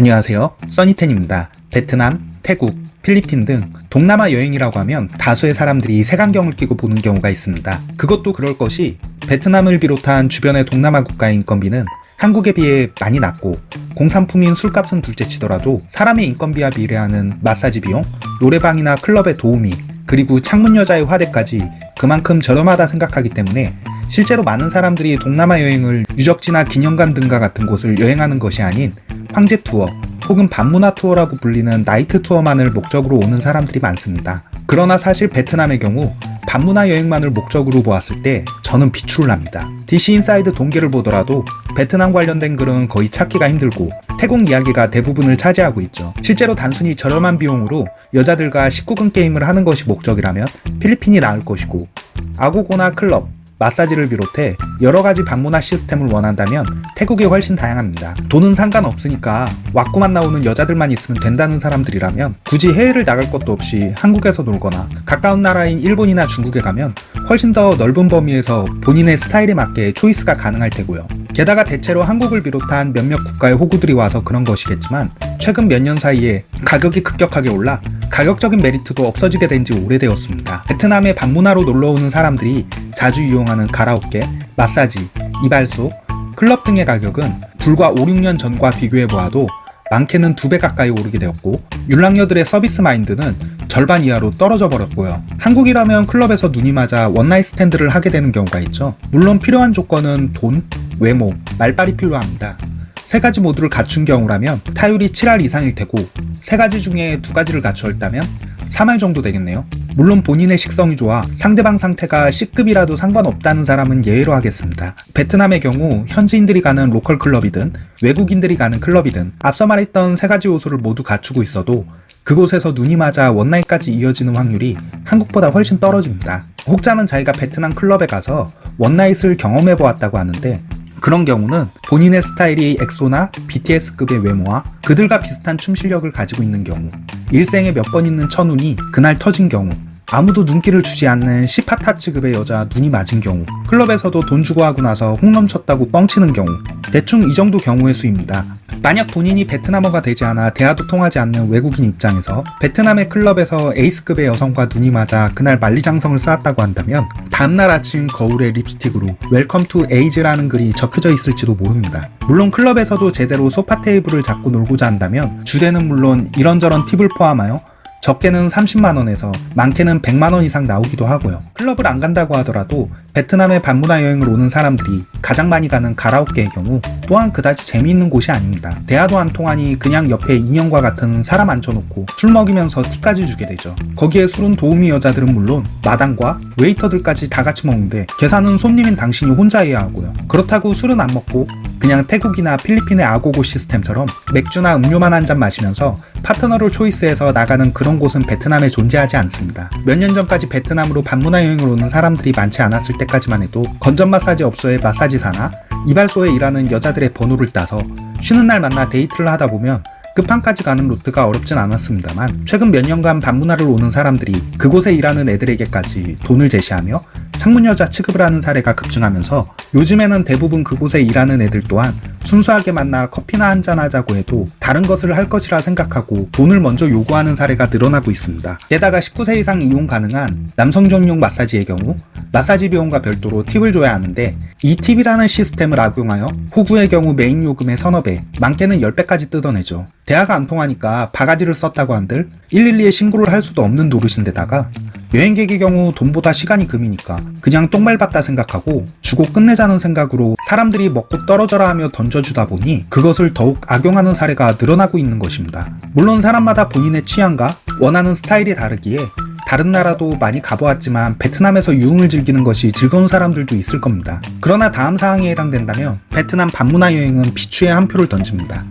안녕하세요. 써니텐입니다. 베트남, 태국, 필리핀 등 동남아 여행이라고 하면 다수의 사람들이 색안경을 끼고 보는 경우가 있습니다. 그것도 그럴 것이 베트남을 비롯한 주변의 동남아 국가의 인건비는 한국에 비해 많이 낮고 공산품인 술값은 둘째치더라도 사람의 인건비와 비례하는 마사지 비용, 노래방이나 클럽의 도우미, 그리고 창문 여자의 화대까지 그만큼 저렴하다 생각하기 때문에 실제로 많은 사람들이 동남아 여행을 유적지나 기념관 등과 같은 곳을 여행하는 것이 아닌 황제 투어 혹은 밤문화 투어라고 불리는 나이트 투어만을 목적으로 오는 사람들이 많습니다. 그러나 사실 베트남의 경우 밤문화 여행만을 목적으로 보았을 때 저는 비추를 합니다. DC 인사이드 동갤을 보더라도 베트남 관련된 글은 거의 찾기가 힘들고 태국 이야기가 대부분을 차지하고 있죠. 실제로 단순히 저렴한 비용으로 여자들과 19금 게임을 하는 것이 목적이라면 필리핀이 나을 것이고 아고고나 클럽, 마사지를 비롯해 여러가지 밤문화 시스템을 원한다면 태국이 훨씬 다양합니다. 돈은 상관없으니까 왁구만 나오는 여자들만 있으면 된다는 사람들이라면 굳이 해외를 나갈 것도 없이 한국에서 놀거나 가까운 나라인 일본이나 중국에 가면 훨씬 더 넓은 범위에서 본인의 스타일에 맞게 초이스가 가능할 테고요. 게다가 대체로 한국을 비롯한 몇몇 국가의 호구들이 와서 그런 것이겠지만 최근 몇 년 사이에 가격이 급격하게 올라 가격적인 메리트도 없어지게 된 지 오래되었습니다. 베트남에 방문하러 놀러오는 사람들이 자주 이용하는 가라오케, 마사지, 이발소, 클럽 등의 가격은 불과 5, 6년 전과 비교해보아도 많게는 두 배 가까이 오르게 되었고 윤락녀들의 서비스 마인드는 절반 이하로 떨어져 버렸고요. 한국이라면 클럽에서 눈이 맞아 one night stand를 하게 되는 경우가 있죠. 물론 필요한 조건은 돈, 외모, 말빨이 필요합니다. 세 가지 모두를 갖춘 경우라면 타율이 7할 이상일 테고 세 가지 중에 두 가지를 갖추었다면 3할 정도 되겠네요. 물론 본인의 식성이 좋아 상대방 상태가 C급이라도 상관없다는 사람은 예외로 하겠습니다. 베트남의 경우 현지인들이 가는 local 클럽이든 외국인들이 가는 클럽이든 앞서 말했던 세 가지 요소를 모두 갖추고 있어도 그곳에서 눈이 맞아 one night까지 이어지는 확률이 한국보다 훨씬 떨어집니다. 혹자는 자기가 베트남 클럽에 가서 one night을 경험해 보았다고 하는데 그런 경우는 본인의 스타일이 엑소나 BTS급의 외모와 그들과 비슷한 춤 실력을 가지고 있는 경우 일생에 몇 번 있는 천운이 그날 터진 경우 아무도 눈길을 주지 않는 시파타츠급의 여자 눈이 맞은 경우 클럽에서도 돈 주고 하고 나서 홈런 쳤다고 뻥치는 경우 대충 이 정도 경우의 수입니다. 만약 본인이 베트남어가 되지 않아 대화도 통하지 않는 외국인 입장에서 베트남의 클럽에서 에이스급의 여성과 눈이 맞아 그날 만리장성을 쌓았다고 한다면 다음날 아침 거울에 립스틱으로 welcome to 에이즈라는 글이 적혀져 있을지도 모릅니다. 물론 클럽에서도 제대로 소파 테이블을 잡고 놀고자 한다면 주대는 물론 이런저런 팁을 포함하여 적게는 30만원에서 많게는 100만원 이상 나오기도 하고요. 클럽을 안 간다고 하더라도 베트남에 반문화 여행을 오는 사람들이 가장 많이 가는 가라오케의 경우 또한 그다지 재미있는 곳이 아닙니다. 대화도 안 통하니 그냥 옆에 인형과 같은 사람 앉혀놓고 술 먹이면서 티까지 주게 되죠. 거기에 술은 도우미 여자들은 물론 마당과 웨이터들까지 다 같이 먹는데 계산은 손님인 당신이 혼자 해야 하고요. 그렇다고 술은 안 먹고 그냥 태국이나 필리핀의 아고고 시스템처럼 맥주나 음료만 한 잔 마시면서 파트너를 초이스해서 나가는 그런 곳은 베트남에 존재하지 않습니다. 몇 년 전까지 베트남으로 밤문화 여행을 오는 사람들이 많지 않았을 때까지만 해도 건전 마사지 업소의 마사지사나 이발소에 일하는 여자들의 번호를 따서 쉬는 날 만나 데이트를 하다 보면 끝판까지 가는 루트가 어렵진 않았습니다만 최근 몇 년간 밤문화를 오는 사람들이 그곳에 일하는 애들에게까지 돈을 제시하며 창문여자 취급을 하는 사례가 급증하면서 요즘에는 대부분 그곳에 일하는 애들 또한 순수하게 만나 커피나 한잔하자고 해도 다른 것을 할 것이라 생각하고 돈을 먼저 요구하는 사례가 늘어나고 있습니다. 게다가 19세 이상 이용 가능한 남성 전용 마사지의 경우 마사지 비용과 별도로 팁을 줘야 하는데 이 팁이라는 시스템을 악용하여 호구의 경우 메인 요금의 서너 배, 많게는 10배까지 뜯어내죠. 대화가 안 통하니까 바가지를 썼다고 한들 112에 신고를 할 수도 없는 노릇인데다가 여행객의 경우 돈보다 시간이 금이니까 그냥 똥 밟았다 생각하고 주고 끝내자는 생각으로 사람들이 먹고 떨어져라 하며 던져주다 보니 그것을 더욱 악용하는 사례가 늘어나고 있는 것입니다. 물론 사람마다 본인의 취향과 원하는 스타일이 다르기에 다른 나라도 많이 가보았지만 베트남에서 유흥을 즐기는 것이 즐거운 사람들도 있을 겁니다. 그러나 다음 사항에 해당된다면 베트남 반문화 여행은 비추의 한 표를 던집니다.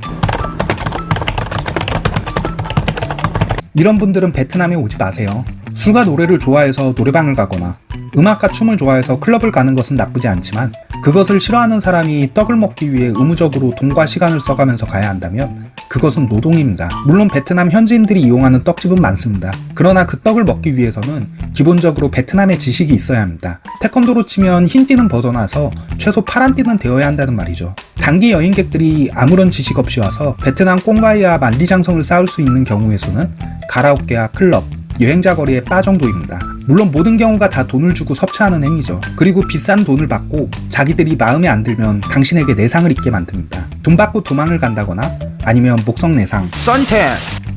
이런 분들은 베트남에 오지 마세요. 술과 노래를 좋아해서 노래방을 가거나 음악과 춤을 좋아해서 클럽을 가는 것은 나쁘지 않지만 그것을 싫어하는 사람이 떡을 먹기 위해 의무적으로 돈과 시간을 써가면서 가야 한다면 그것은 노동입니다. 물론 베트남 현지인들이 이용하는 떡집은 많습니다. 그러나 그 떡을 먹기 위해서는 기본적으로 베트남의 지식이 있어야 합니다. 태권도로 치면 흰띠는 벗어나서 최소 파란띠는 되어야 한다는 말이죠. 단기 여행객들이 아무런 지식 없이 와서 베트남 꽁가이와 만리장성을 쌓을 수 있는 경우에서는 가라오케와 클럽, 여행자 거리의 바 정도입니다. 물론 모든 경우가 다 돈을 주고 섭취하는 행위죠. 그리고 비싼 돈을 받고 자기들이 마음에 안 들면 당신에게 내상을 입게 만듭니다. 돈 받고 도망을 간다거나 아니면 목성 내상. 썬텐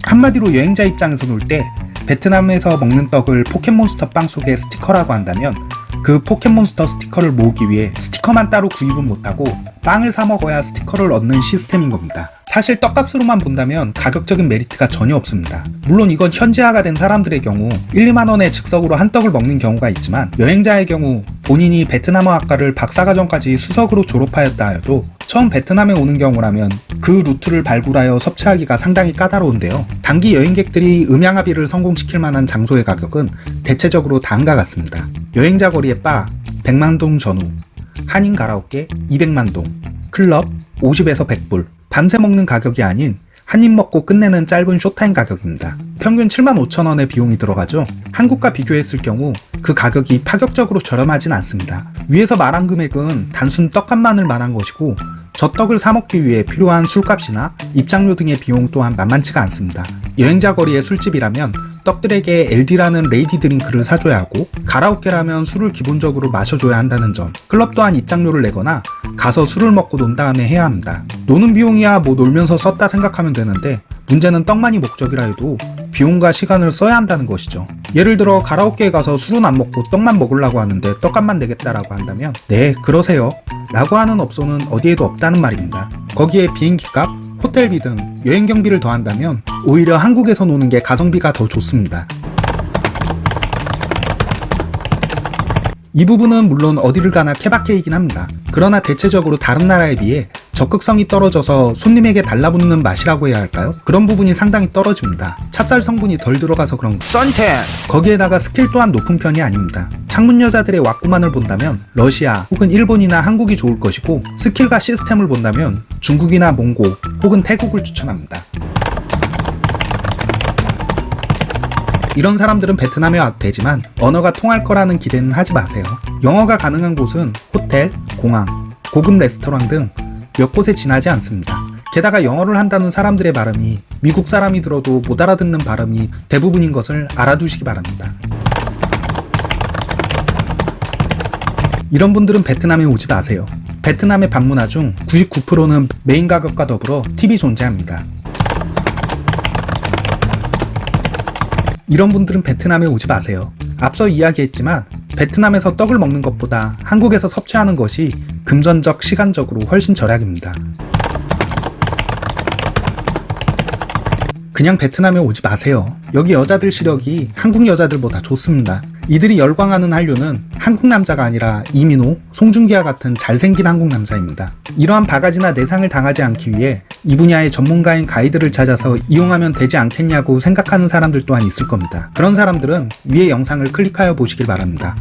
한마디로 여행자 입장에서 놀 때 베트남에서 먹는 떡을 포켓몬스터 빵 속의 스티커라고 한다면 그 포켓몬스터 스티커를 모으기 위해 스티커만 따로 구입은 못하고 빵을 사 먹어야 스티커를 얻는 시스템인 겁니다. 사실 떡값으로만 본다면 가격적인 메리트가 전혀 없습니다. 물론 이건 현지화가 된 사람들의 경우 1, 2만원의 즉석으로 한 떡을 먹는 경우가 있지만 여행자의 경우 본인이 베트남어 학과를 박사과정까지 수석으로 졸업하였다 하여도 처음 베트남에 오는 경우라면 그 루트를 발굴하여 섭취하기가 상당히 까다로운데요. 단기 여행객들이 음양아비를 성공시킬 만한 장소의 가격은 대체적으로 다음과 같습니다. 여행자 거리의 바 100만동 전후, 한인 가라오케 200만동, 클럽 50에서 100불, 밤새 먹는 가격이 아닌 한 입 먹고 끝내는 짧은 showtime 가격입니다. 평균 7만 5천 원의 비용이 들어가죠. 한국과 비교했을 경우 그 가격이 파격적으로 저렴하진 않습니다. 위에서 말한 금액은 단순 떡값만을 말한 것이고 저 떡을 사 먹기 위해 필요한 술값이나 입장료 등의 비용 또한 만만치가 않습니다. 여행자 거리의 술집이라면 떡들에게 LD라는 lady drink를 사줘야 하고 가라오케라면 술을 기본적으로 마셔줘야 한다는 점 클럽 또한 입장료를 내거나 가서 술을 먹고 논 다음에 해야 합니다. 노는 비용이야 뭐 놀면서 썼다 생각하면 되는데 문제는 떡만이 목적이라 해도 비용과 시간을 써야 한다는 것이죠. 예를 들어 가라오케에 가서 술은 안 먹고 떡만 먹으려고 하는데 떡값만 내겠다라고 한다면 네 그러세요 라고 하는 업소는 어디에도 없다는 말입니다. 거기에 비행기값, 호텔비 등 여행 경비를 더한다면 오히려 한국에서 노는 게 가성비가 더 좋습니다. 이 부분은 물론 어디를 가나 케바케이긴 합니다. 그러나 대체적으로 다른 나라에 비해 적극성이 떨어져서 손님에게 달라붙는 맛이라고 해야 할까요? 그런 부분이 상당히 떨어집니다. 찹쌀 성분이 덜 들어가서 그런 거. 썬텐 거기에다가 스킬 또한 높은 편이 아닙니다. 창문 여자들의 왁구만을 본다면 러시아 혹은 일본이나 한국이 좋을 것이고 스킬과 시스템을 본다면 중국이나 몽고 혹은 태국을 추천합니다. 이런 사람들은 베트남에 와도 되지만 언어가 통할 거라는 기대는 하지 마세요. 영어가 가능한 곳은 호텔, 공항, 고급 레스토랑 등 몇 곳에 지나지 않습니다. 게다가 영어를 한다는 사람들의 발음이 미국 사람이 들어도 못 알아듣는 발음이 대부분인 것을 알아두시기 바랍니다. 이런 분들은 베트남에 오지 마세요. 베트남의 방문화 중 99%는 메인 가격과 더불어 팁이 존재합니다. 이런 분들은 베트남에 오지 마세요. 앞서 이야기했지만 베트남에서 떡을 먹는 것보다 한국에서 섭취하는 것이 금전적, 시간적으로 훨씬 절약입니다. 그냥 베트남에 오지 마세요. 여기 여자들 시력이 한국 여자들보다 좋습니다. 이들이 열광하는 한류는 한국 남자가 아니라 이민호, 송중기와 같은 잘생긴 한국 남자입니다. 이러한 바가지나 내상을 당하지 않기 위해 이 분야의 전문가인 가이드를 찾아서 이용하면 되지 않겠냐고 생각하는 사람들 또한 있을 겁니다. 그런 사람들은 위의 영상을 클릭하여 보시길 바랍니다.